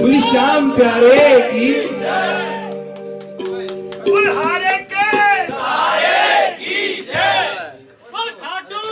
बोली श्याम प्यारे की बुल्हारे के बोल खाटू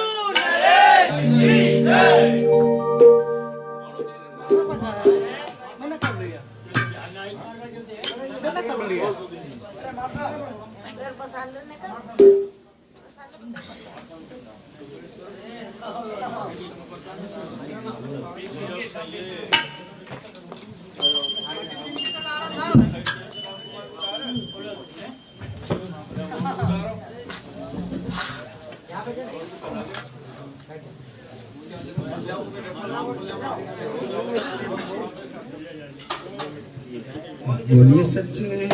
बोलिए सच्चे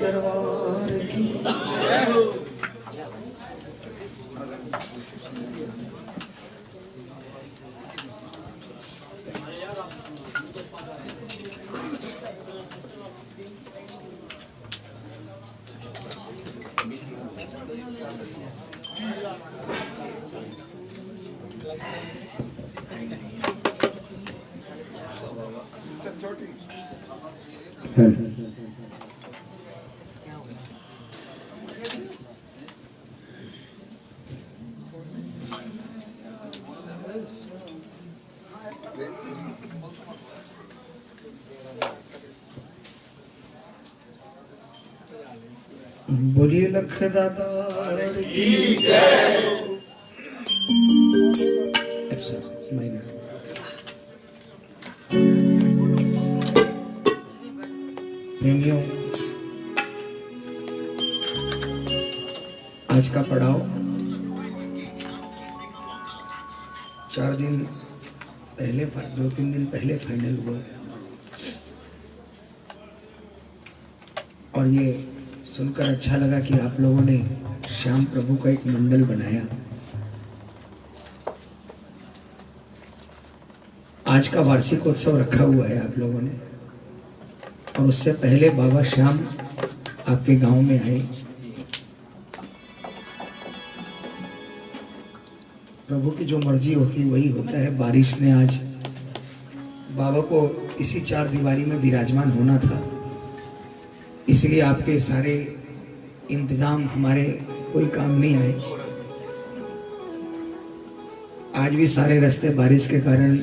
दरबार की। दातार की minor. प्रेमियों आज का पड़ाव चार दिन पहले दो तीन दिन पहले फाइनल हुआ। और ये सुनकर अच्छा लगा कि आप लोगों ने श्याम प्रभु का एक मंडल बनाया। आज का वार्षिक उत्सव रखा हुआ है आप लोगों ने। और उससे पहले बाबा श्याम आपके गाँव में आए। प्रभु की जो मर्ज़ी होती है वही होता है। बारिश ने आज बाबा को इसी चार दीवारी में विराजमान होना था। इसलिए आपके सारे इंतज़ाम हमारे कोई काम नहीं आए। आज भी सारे रास्ते बारिश के कारण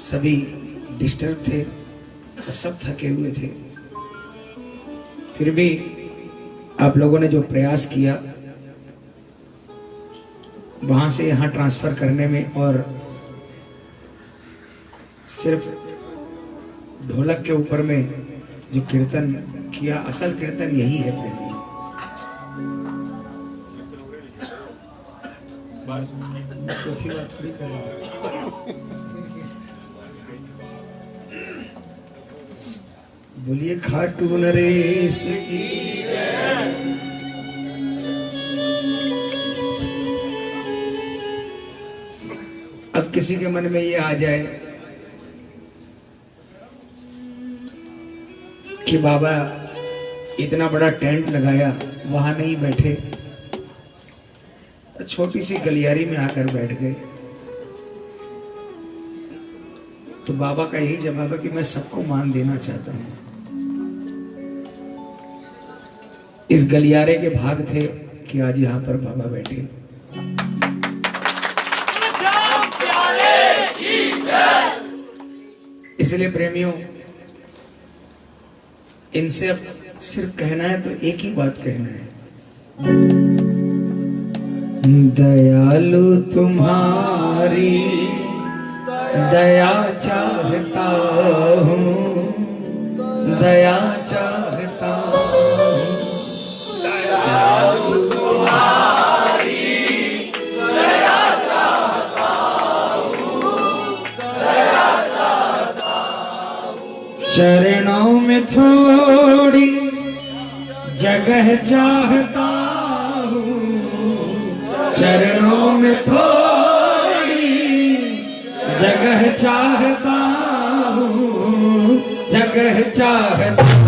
सभी डिस्टर्ब थे और सब थके हुए थे। फिर भी आप लोगों ने जो प्रयास किया, वहाँ से यहाँ ट्रांसफ़र करने में और सिर्फ़ ढोलक के ऊपर में जो कीर्तन किया, असल कीर्तन यही है प्रेमी। बोलिए खाटू नरेश अब किसी के मन में ये आ जाए कि बाबा, इतना बड़ा टेंट लगाया, वहाँ नहीं बैठे। छोटी सी गलियारी में आकर बैठ गए। तो बाबा का यही जवाब है कि मैं सबको मान देना चाहता हूँ। इस गलियारे के भाग थे कि आज यहाँ पर बाबा बैठे। इसलिए प्रेमियों इनसे अब सिर्फ़ कहना है तो एक ही बात कहना है। दयालु तुम्हारी दया चाहता हूँ, दया थोड़ी जगह चाहता हूँ। चरणों में थोड़ी जगह चाहता हूँ जगह चाहता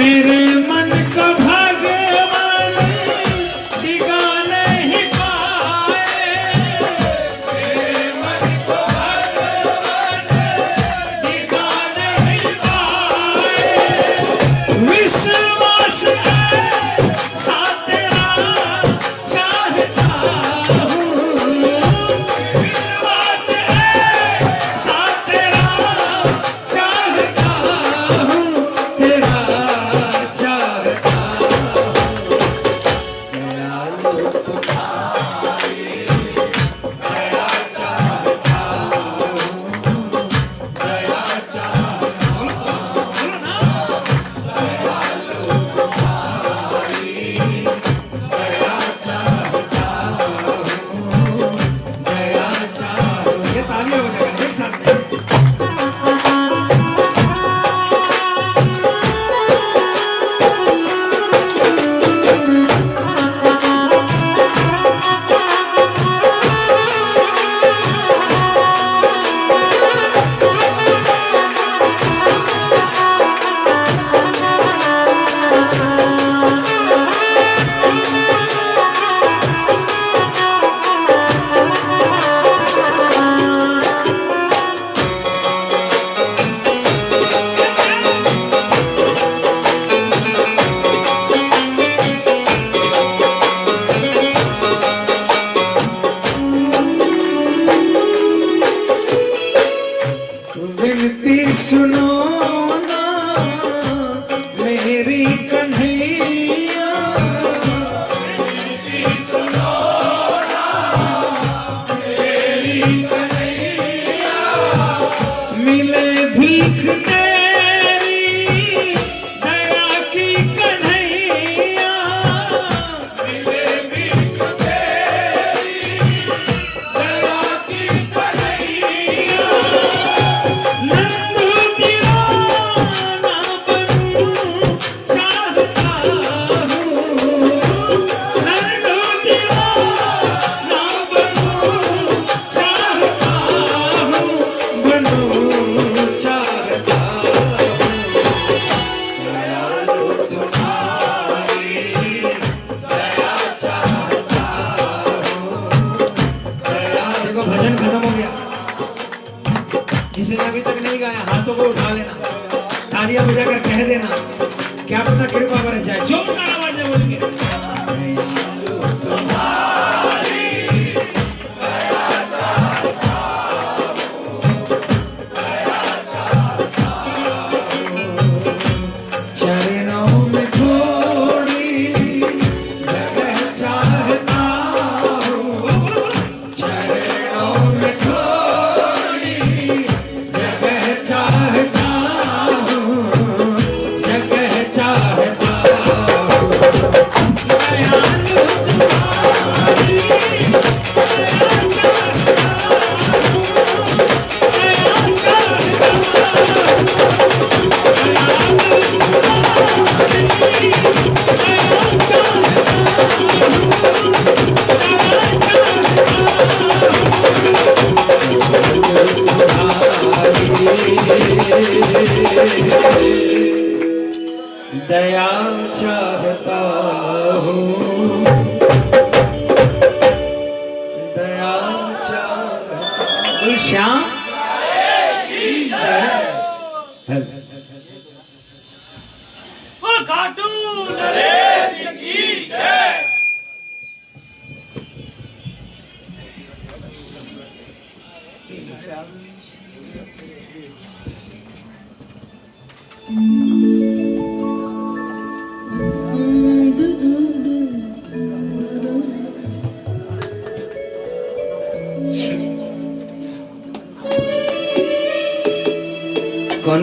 मेरे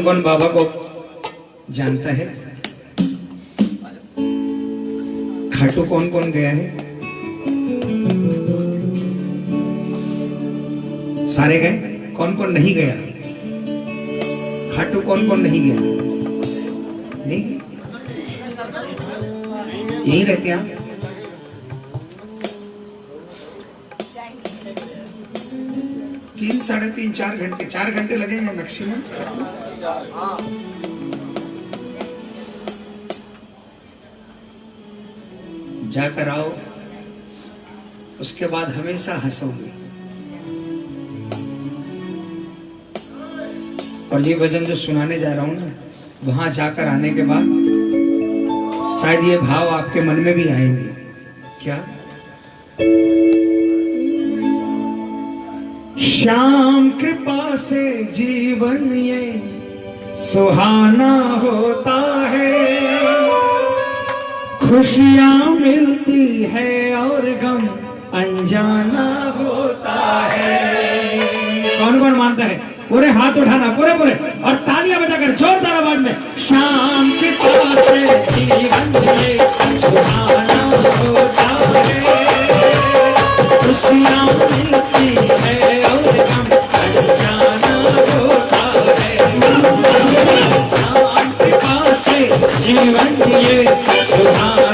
कौन बाबा को जानता है? खाटू कौन कौन गया है? सारे गए? कौन कौन नहीं गया? खाटू कौन कौन नहीं गया? नहीं? यही रहते आप? साढ़े तीन चार घंटे चार घंटे लगेंगे मैक्सिमम जाकर आओ, उसके बाद हमेशा हंसोगे। और ये भजन जो सुनाने जा रहा हूँ ना, वहाँ जाकर आने के बाद शायद ये भाव आपके मन में भी आएँगे। क्या? श्याम कृपा से जीवन ये सुहाना होता है। खुशियाँ मिलती है और गम अनजाना होता है। कौन कौन मानता है? पूरे हाथ उठाना, पूरे पूरे। और तालियाँ बजाकर जोरदार आवाज़ में शाम के पास से जीवन ये सुहाना होता है। खुशियाँ मिलती जीवन ये सुहाना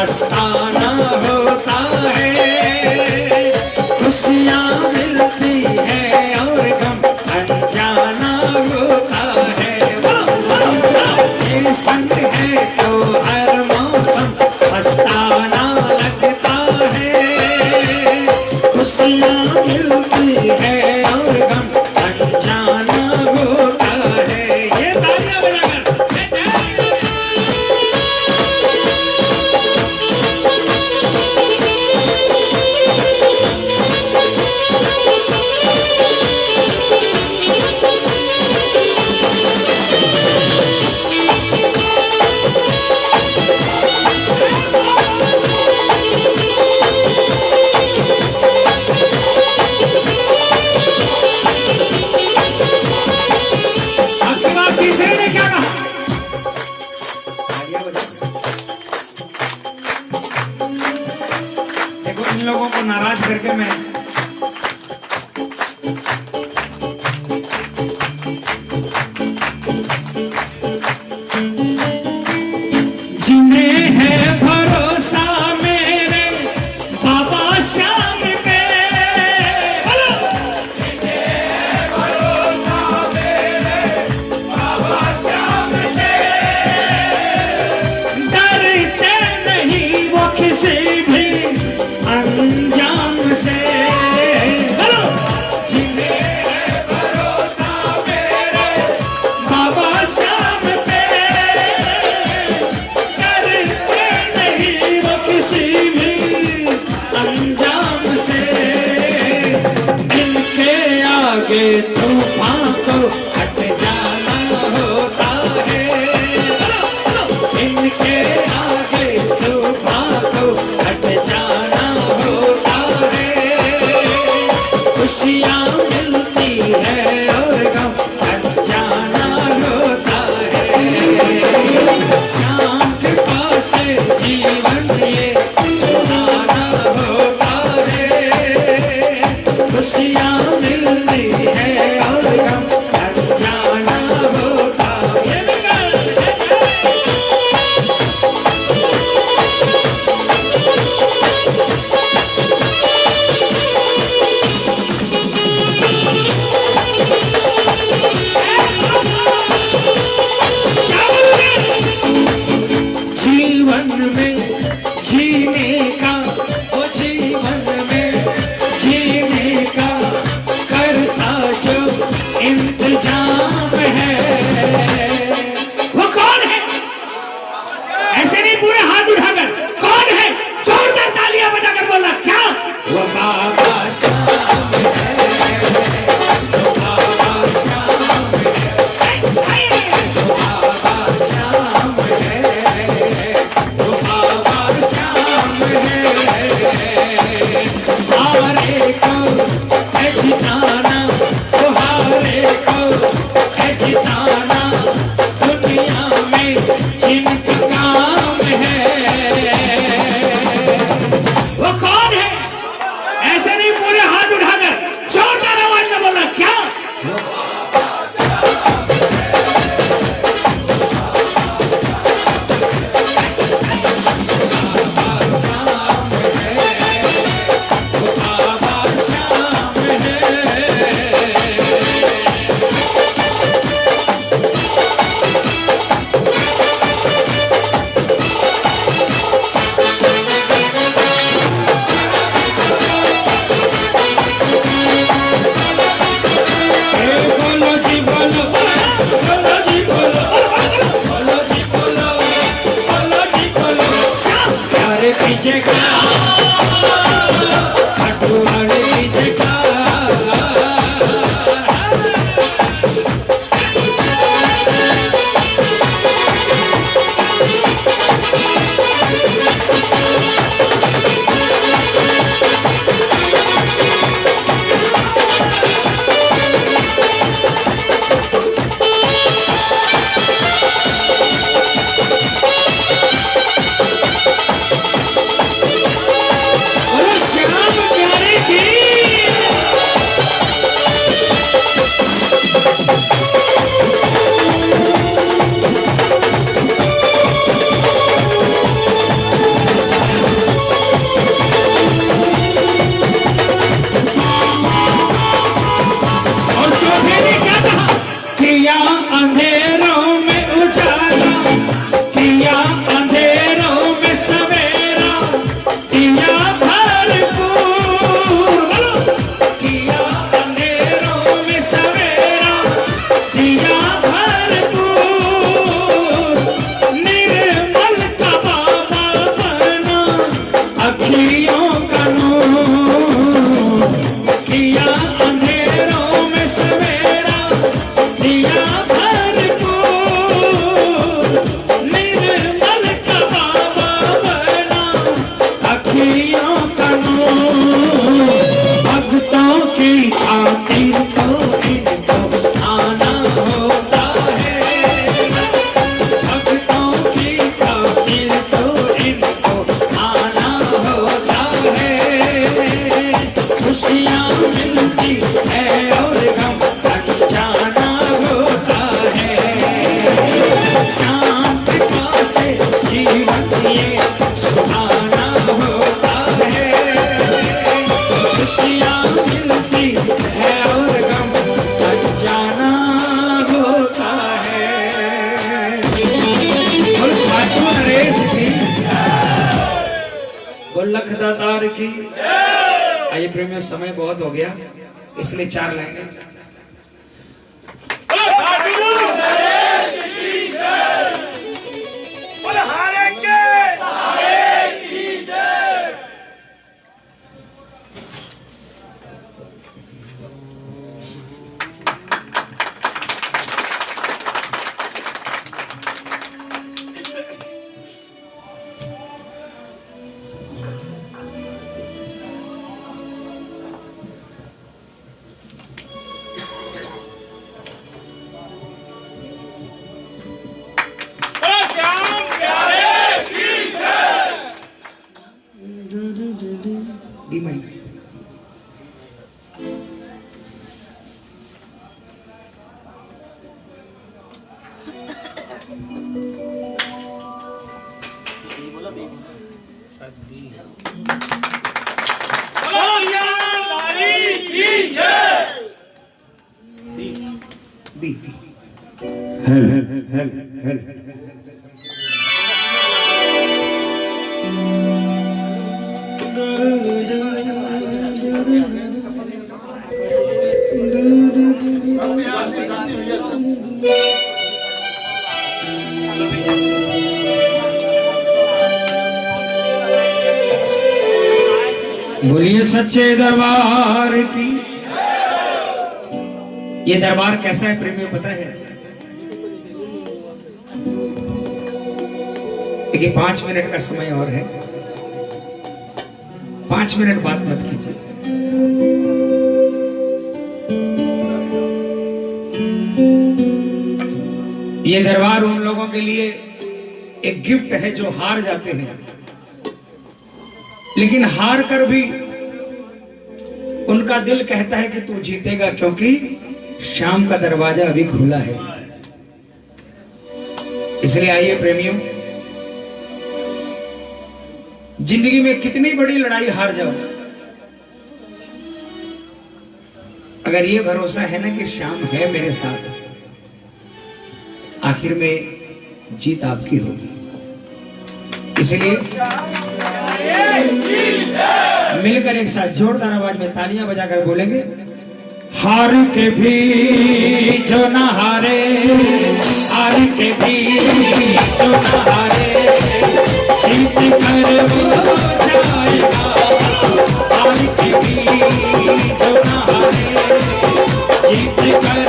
मस्ताना होता है। लख दाता की आइए प्रेमियों समय बहुत हो गया इसलिए चार लाइनें। दरबार कैसा है प्रेमियों पता है? देखिए, पाँच मिनट का समय और है। पाँच मिनट बात मत कीजिए। ये दरबार उन लोगों के लिए एक गिफ्ट है जो हार जाते हैं। लेकिन हार कर भी उनका दिल कहता है कि तू जीतेगा, क्योंकि शाम का दरवाज़ा अभी खुला है। इसलिए आइए प्रेमियों, ज़िंदगी में कितनी बड़ी लड़ाई हार जाओ। अगर ये भरोसा है ना कि शाम है मेरे साथ, आखिर में जीत आपकी होगी। इसलिए मिलकर एक साथ जोरदार आवाज़ में तालियाँ बजाकर बोलेंगे। हार के भी जो न हारे, हार के भी जो न हारे। जीत कर वो जाएगा, हार के भी जो न हारे। जीत कर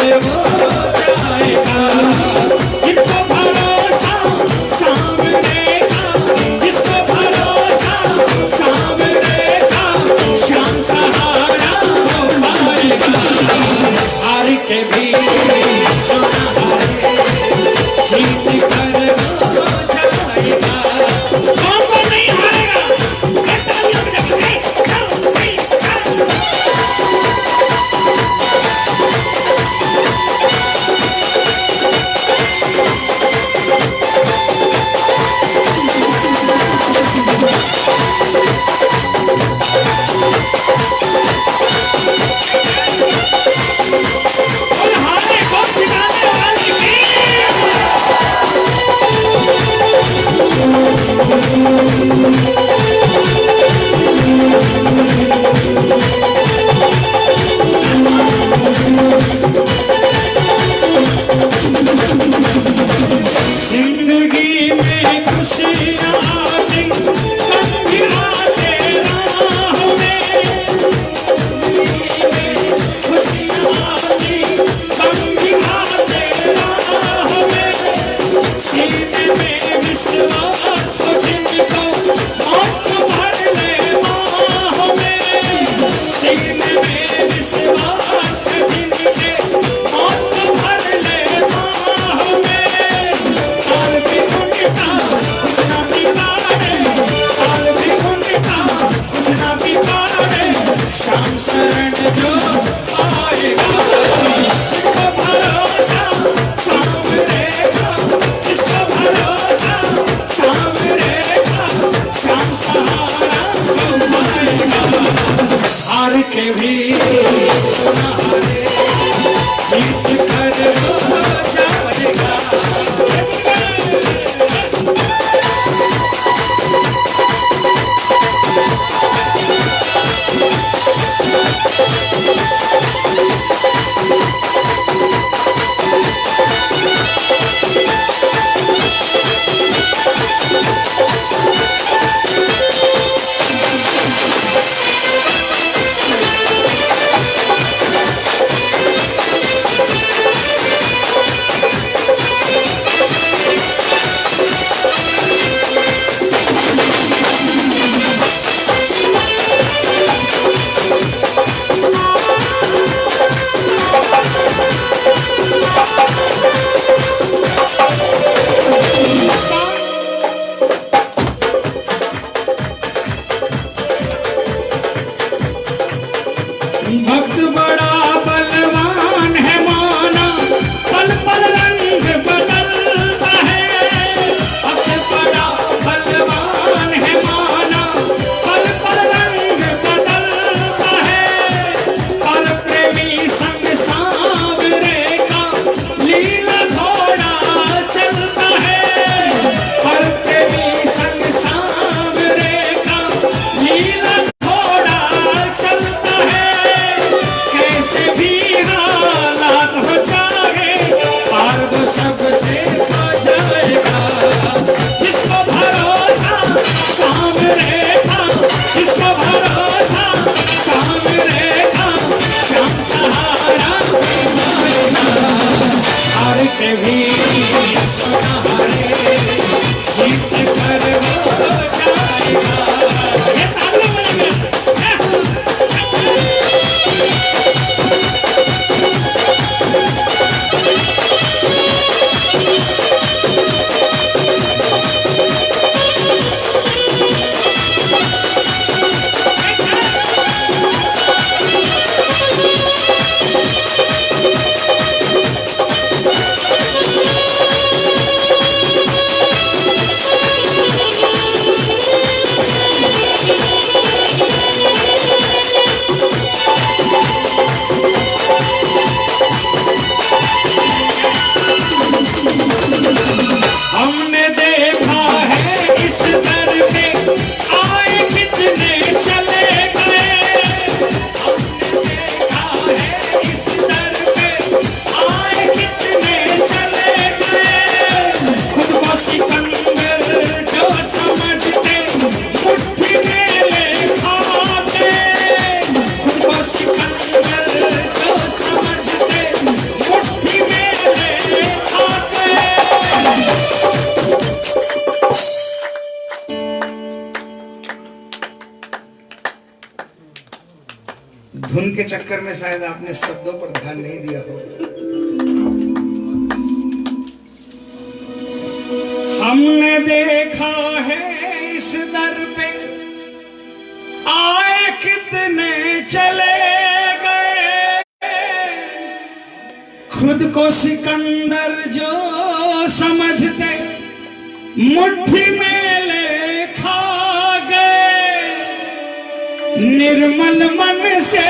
निर्मल मन से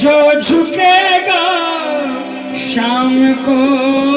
जो झुकेगा शाम को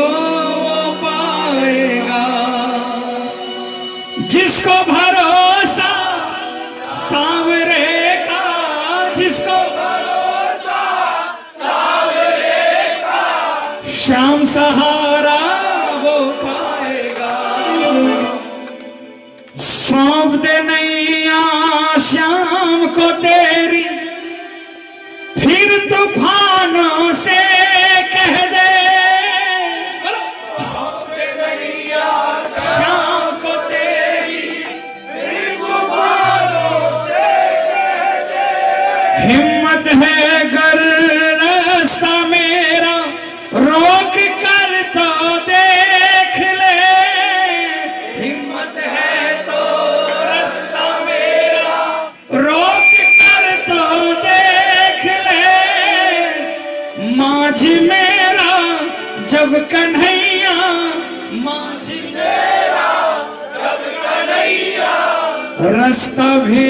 रास्ता भी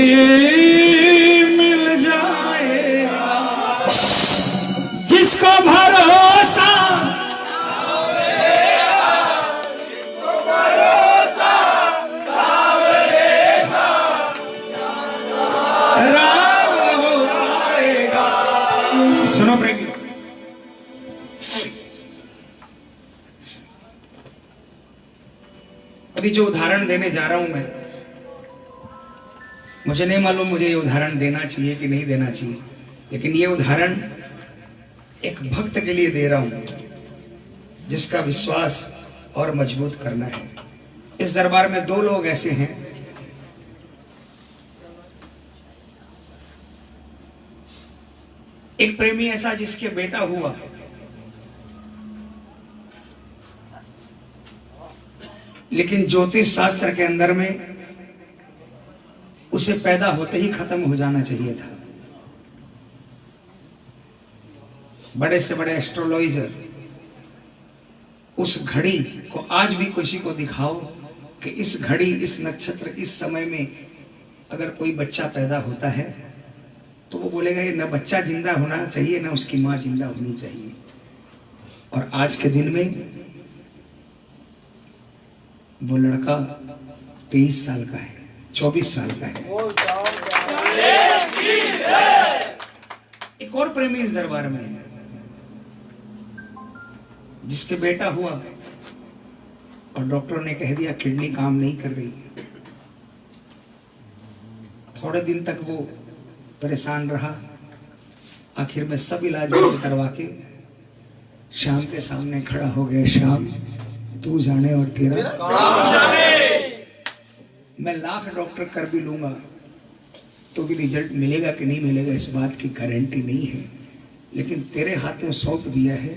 मिल जाए जिसको भरोसा सुनो अभी जो उदाहरण देने जा रहा हूँ मैं मुझे नहीं मालूम, मुझे ये उदाहरण देना चाहिए कि नहीं देना चाहिए। लेकिन ये उदाहरण एक भक्त के लिए दे रहा हूँ, जिसका विश्वास और मज़बूत करना है। इस दरबार में दो लोग ऐसे हैं। एक प्रेमी ऐसा जिसके बेटा हुआ। लेकिन ज्योतिष शास्त्र के अंदर में उसे पैदा होते ही खत्म हो जाना चाहिए था। बड़े से बड़े एस्ट्रोलॉइजर उस घड़ी को आज भी किसी को दिखाओ कि इस घड़ी, इस नक्षत्र, इस समय में अगर कोई बच्चा पैदा होता है तो वो बोलेगा कि न बच्चा ज़िंदा होना चाहिए, न उसकी माँ ज़िंदा होनी चाहिए। और आज के दिन में वो लड़का तेईस साल का है। चौबीस साल का है। एक और प्रेमी इस दरबार में है, जिसके बेटा हुआ और डॉक्टर ने कह दिया, किडनी काम नहीं कर रही है। थोड़े दिन तक वो परेशान रहा, आखिर में सब इलाज करवा के शाम के सामने खड़ा हो गया, शाम, तू जाने और तेरा? मैं लाख डॉक्टर कर भी लूँगा तो भी रिज़ल्ट मिलेगा कि नहीं मिलेगा, इस बात की गारंटी नहीं है। लेकिन तेरे हाथ में सौंप दिया है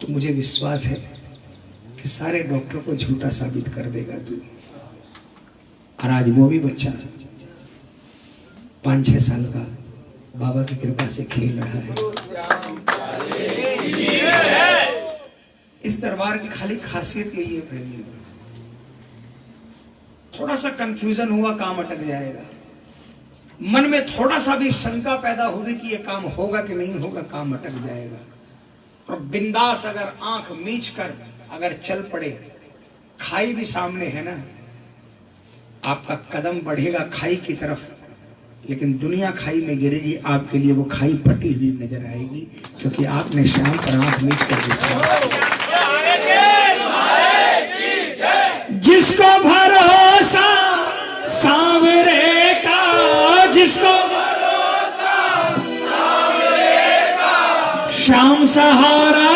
तो मुझे विश्वास है कि सारे डॉक्टर को झूठा साबित कर देगा तू। और आज वो भी बच्चा पाँच छह साल का बाबा की कृपा से खेल रहा है। इस दरबार की खाली खासियत यही है प्रेमियों थोड़ा सा कंफ्यूजन हुआ, काम अटक जाएगा। मन में थोड़ा सा भी शंका पैदा होगी कि ये काम होगा कि नहीं होगा, काम अटक जाएगा। और बिंदास अगर आँख मीच कर अगर चल पड़े, खाई भी सामने है ना, आपका कदम बढ़ेगा खाई की तरफ़, लेकिन दुनिया खाई में गिरेगी, आपके लिए वो खाई पटी हुई नज़र आएगी, क्योंकि आपने शाम पर आँख मीच कर विश्वास जिसको भरोसा सांवरे का, जिसको शाम सहारा,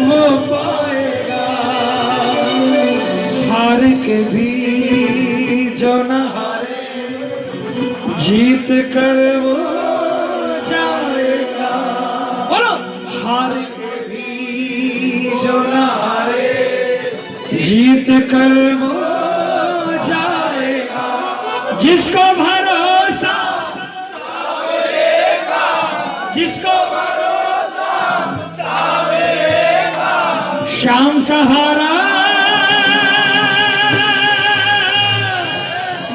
वो पाएगा। हार के भी जो न हारे, जीत कर जीत कर वो जाएगा। जिसको भरोसा जिसको शाम सहारा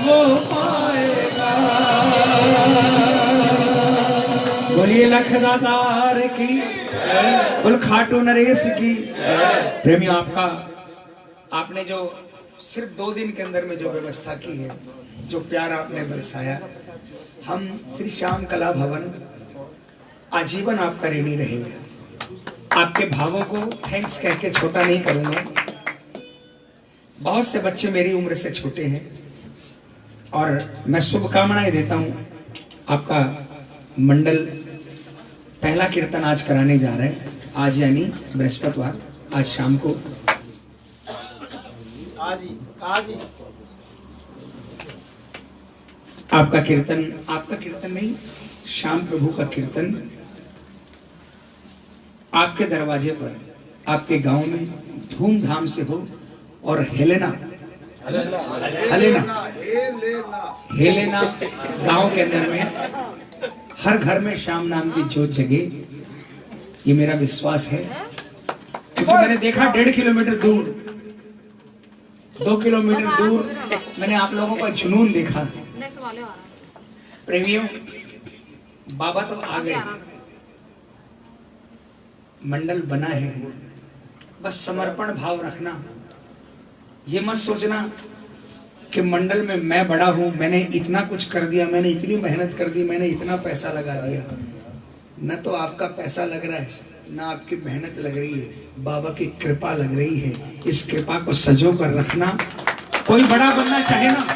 वो पाएगा। बोलिए लखदातार की, बोल खाटू नरेश की। प्रेमी आपका जो सिर्फ़ दो दिन के अंदर में जो व्यवस्था की है, जो प्यार आपने बरसाया, हम श्री श्याम कला भवन आजीवन आपका ऋणी रहेगा। आपके भावों को थैंक्स कह के छोटा नहीं करूँगा। बहुत से बच्चे मेरी उम्र से छोटे हैं और मैं शुभकामनाएँ देता हूँ। आपका मंडल पहला कीर्तन आज कराने जा रहे हैं। आज यानी बृहस्पतिवार, आज शाम को आपका कीर्तन आपका कीर्तन नहीं, श्याम प्रभु का कीर्तन आपके दरवाजे पर, आपके गाँव में धूमधाम से हो और हेलेना हेलेना हेलेना गाँव के अंदर में, हर घर में श्याम नाम की जोत जगे, ये मेरा विश्वास है, क्योंकि मैंने देखा डेढ़ किलोमीटर दूर दो किलोमीटर दूर मैंने आप लोगों का जुनून देखा। प्रेमियों बाबा तो आ गए। मंडल बना है। बस समर्पण भाव रखना। ये मत सोचना कि मंडल में मैं बड़ा हूँ मैंने इतना कुछ कर दिया मैंने इतनी मेहनत कर दी मैंने इतना पैसा लगा दिया। न तो आपका पैसा लग रहा है। न आपकी मेहनत लग रही है, बाबा की कृपा लग रही है। इस कृपा को सजो कर रखना। कोई बड़ा बनना चाहे ना।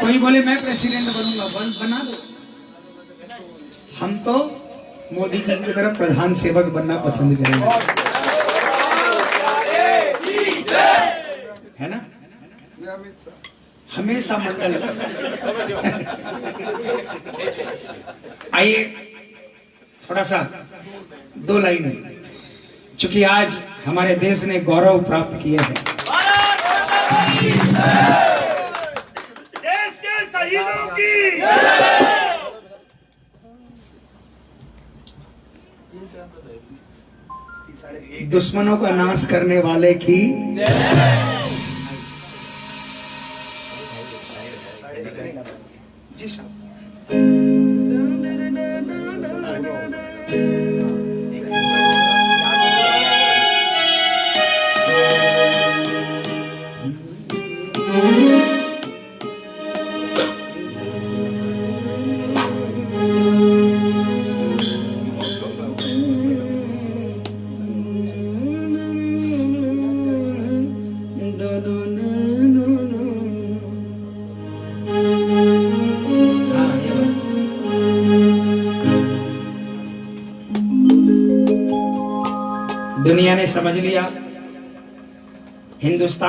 कोई बोले, मैं प्रेसिडेंट बनूँगा, बन, बना दो। हम तो मोदी जी की तरफ़ प्रधान सेवक बनना पसंद करेंगे। है ना? हमेशा मंडल आइए थोड़ा सा दो लाइन है चूँकि आज हमारे देश ने गौरव प्राप्त किया है। देश के शहीदों की। दुश्मनों का नाश करने वाले की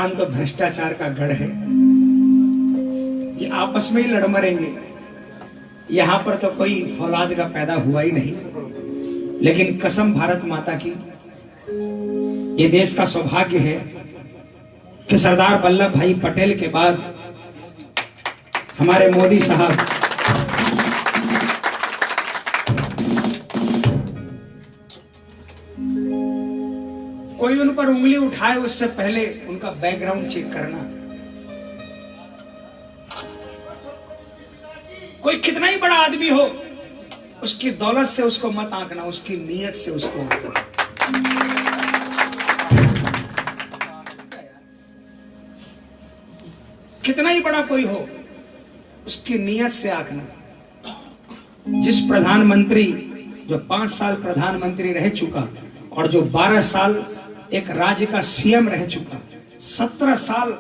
हिंदुस्तान तो भ्रष्टाचार का गढ़ है। ये आपस में ही लड़ मरेंगे। यहाँ पर तो कोई फौलाद का पैदा हुआ ही नहीं। लेकिन कसम भारत माता की, ये देश का सौभाग्य है कि सरदार वल्लभ भाई पटेल के बाद हमारे मोदी साहब पर उंगली उठाए उससे पहले उनका बैकग्राउंड चेक करना। कोई कितना ही बड़ा आदमी हो, उसकी दौलत से उसको मत आंकना, उसकी नीयत से उसको आंकना। कितना ही बड़ा कोई हो, उसकी नीयत से आंकना। जिस प्रधानमंत्री, जो पाँच साल प्रधानमंत्री रह चुका और जो बारह साल एक राज्य का सीएम रह चुका। सत्रह साल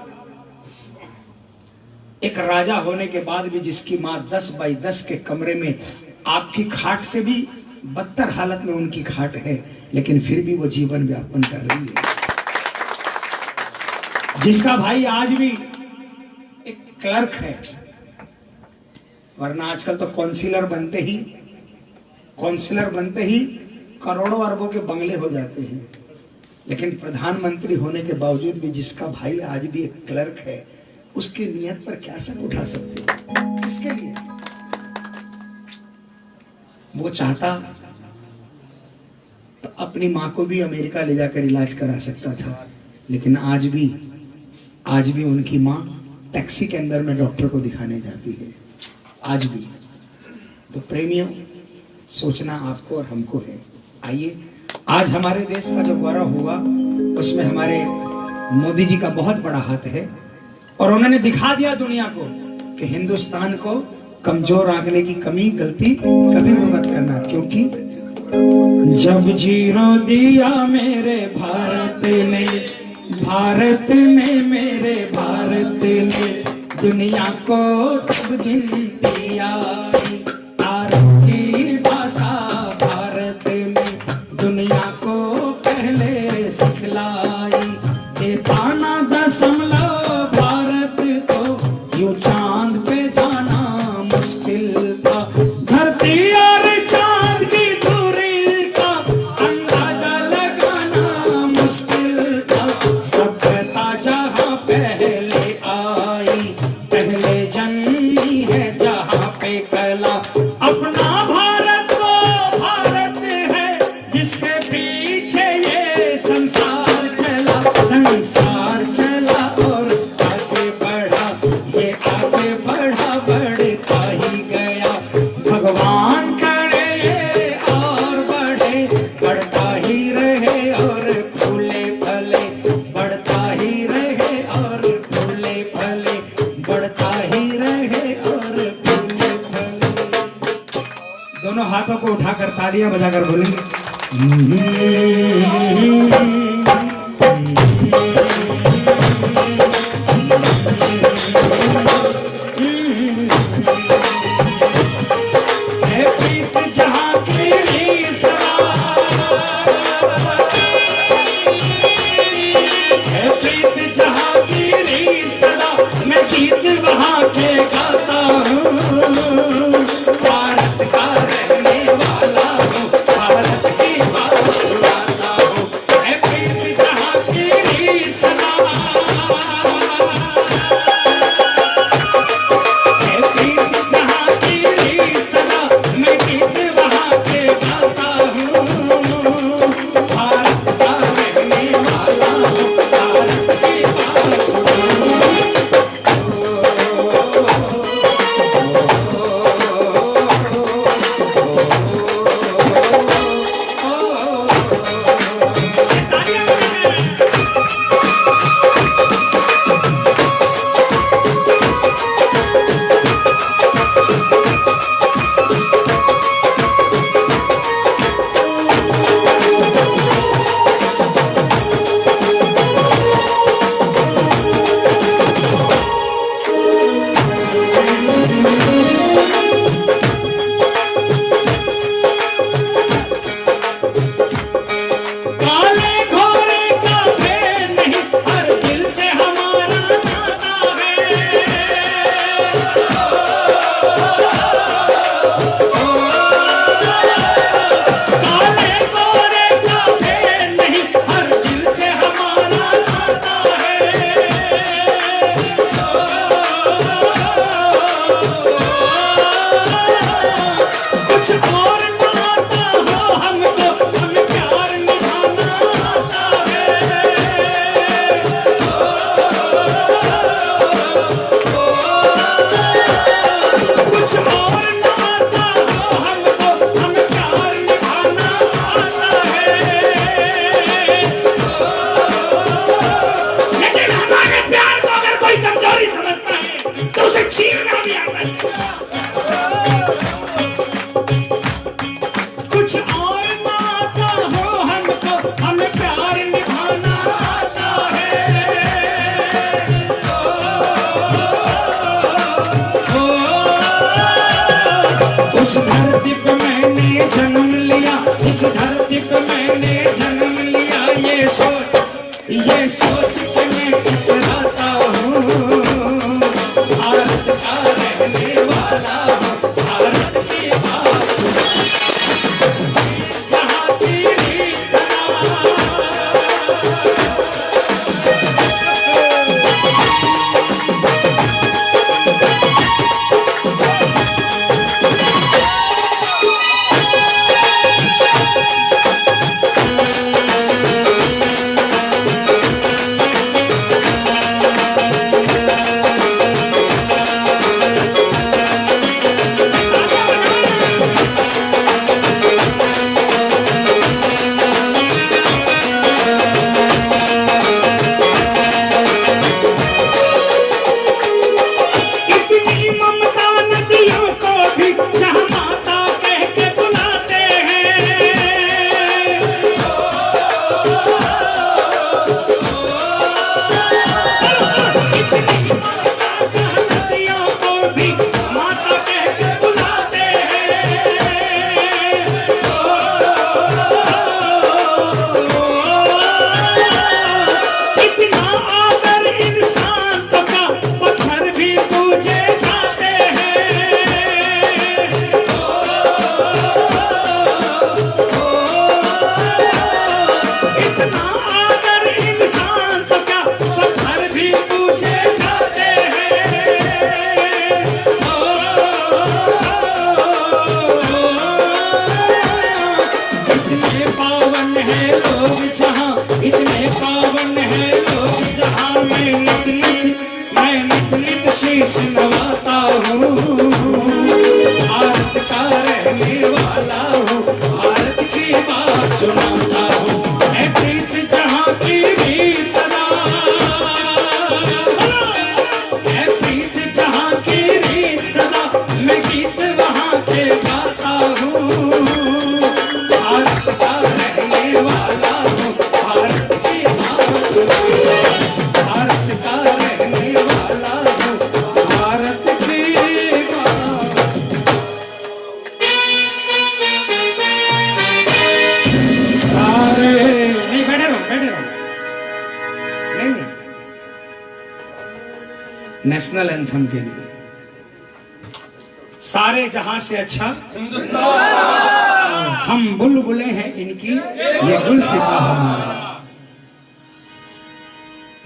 एक राजा होने के बाद भी जिसकी माँ दस बाई दस के कमरे में आपकी खाट से भी बदतर हालत में उनकी खाट है, लेकिन फिर भी वो जीवन व्यापन कर रही है। जिसका भाई आज भी एक क्लर्क है, वरना आजकल तो काउंसिलर बनते ही, काउंसिलर बनते ही करोड़ों अरबों के बंगले हो जाते हैं। लेकिन प्रधानमंत्री होने के बावजूद भी जिसका भाई आज भी एक क्लर्क है, उसकी नियत पर क्या सर उठा सकते हो? किसके लिए? वो चाहता तो अपनी माँ को भी अमेरिका ले जाकर इलाज करा सकता था, लेकिन आज भी आज भी उनकी माँ टैक्सी के अंदर में डॉक्टर को दिखाने जाती है। आज भी। तो प्रेमियों, सोचना आपको और हमको है। आइए आज हमारे देश का जो गौरव हुआ, उसमें हमारे मोदी जी का बहुत बड़ा हाथ है। और उन्होंने दिखा दिया दुनिया को कि हिंदुस्तान को कमज़ोर आंकने की कमी, गलती कभी भी मत करना, क्योंकि जब ज़ीरो दिया मेरे भारत ने भारत ने मेरे भारत ने, दुनिया को तब गिनती आई।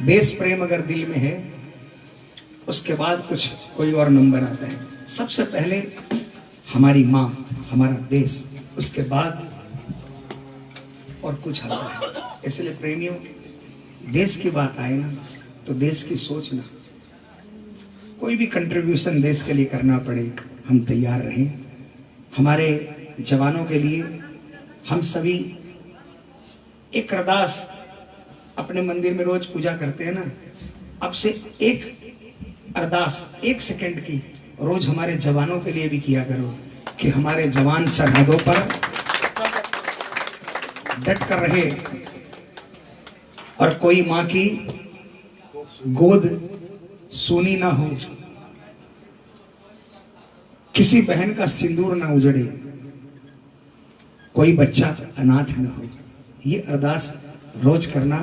देश प्रेम अगर दिल में है, उसके बाद कुछ, कोई और नंबर आता है। सबसे पहले हमारी माँ, हमारा देश, उसके बाद और कुछ आता है। इसलिए प्रेमियों, देश की बात आए ना तो देश की सोचना कोई भी कंट्रीब्यूशन देश के लिए करना पड़े, हम तैयार रहें। हमारे जवानों के लिए हम सभी एक अरदास अपने मंदिर में रोज पूजा करते हैं ना, अब से एक अरदास एक सेकंड की रोज हमारे जवानों के लिए भी किया करो कि हमारे जवान सरहदों पर डट कर रहे और कोई माँ की गोद सूनी ना हो, किसी बहन का सिंदूर ना उजड़े, कोई बच्चा अनाथ ना हो। ये अरदास रोज करना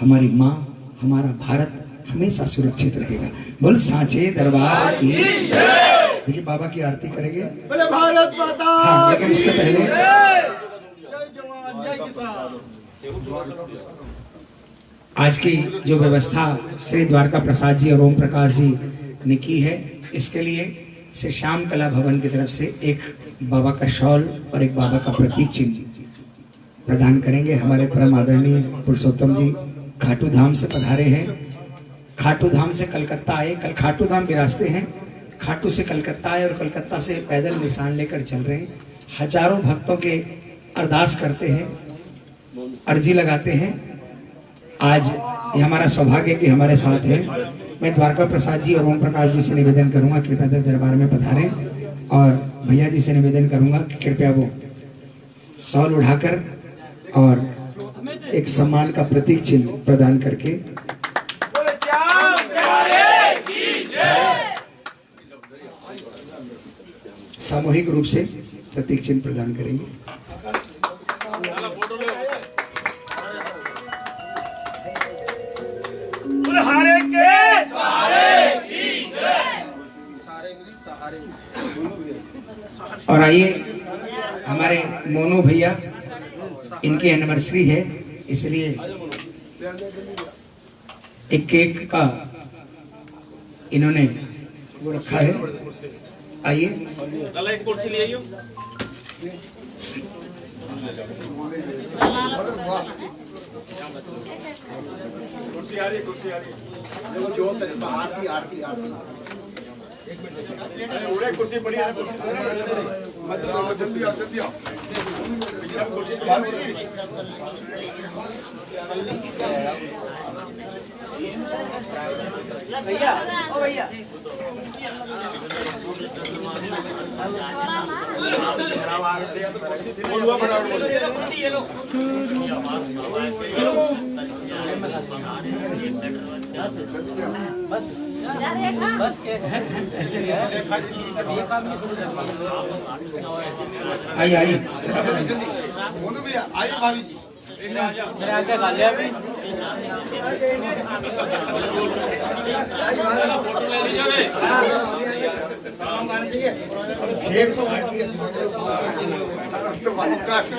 हमारी माँ हमारा भारत हमेशा सुरक्षित रहेगा। बोल सांचे दरबार की देखिए बाबा की आरती करेंगे। बोले भारत माता हाँ लेकिन उसके पहले जय जवान जय किसान। आज की जो व्यवस्था श्री द्वारका प्रसाद जी और ओम प्रकाश जी ने की है इसके लिए श्री श्याम कला भवन की तरफ़ से एक बाबा का शॉल और एक बाबा का प्रतीक चिन्ह। प्रदान करेंगे। हमारे परम आदरणीय पुरुषोत्तम जी खाटू धाम से पधारे हैं। खाटू धाम से कलकत्ता आए। कल खाटू धाम विरासते हैं। खाटू से कलकत्ता आए और कलकत्ता से पैदल निशान लेकर चल रहे हैं। हज़ारों भक्तों के अरदास करते हैं। अर्जी लगाते हैं। आज ये हमारा सौभाग्य कि हमारे साथ है। मैं द्वारका प्रसाद जी और ओम प्रकाश जी से निवेदन करूँगा कृपया दर दरबार में पधारें और भैया जी से निवेदन करूँगा कि कृपया वो सॉल उठाकर और एक सम्मान का प्रतीक चिन्ह प्रदान करके। सामूहिक रूप से प्रतीक चिन्ह प्रदान करेंगे। और आइए हमारे मोनू भैया इनकी एनिवर्सरी है इसलिए एक केक का इन्होंने वो रखा है। आइए। कुर्सी ले आइयो। कुर्सी आ रही है कुर्सी आ रही है। देखो जोत है आरती आरती आरती अरे उड़े कुर्सी पड़ी है। कुर्सी मतलब जल्दी आओ। जल्दी आओ सब कुर्सी बोलुआ फटाफट बोलो आइए आइए। मोनू भैया आइए भाभी जी फ़ोटो ले लीजिए रे तो भाई काफ़ी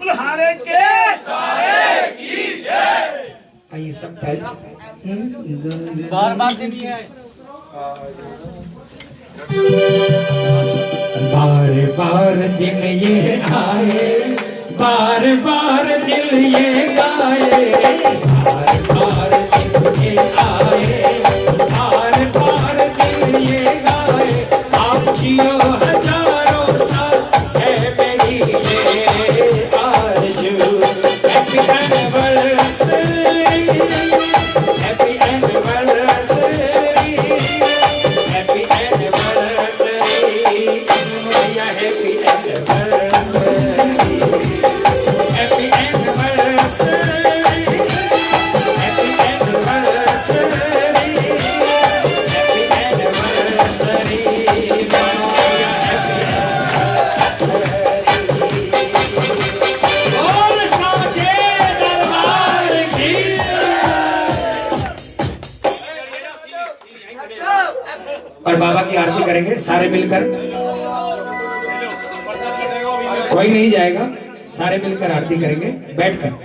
बुलहारे के आइए सब बार बार देनी है। बार बार दिन ये आए, बार बार दिल ये गाए। बार बार ये आए, बार बार दिल गाए। आप जियो हज़ारों आरती करेंगे बैठकर।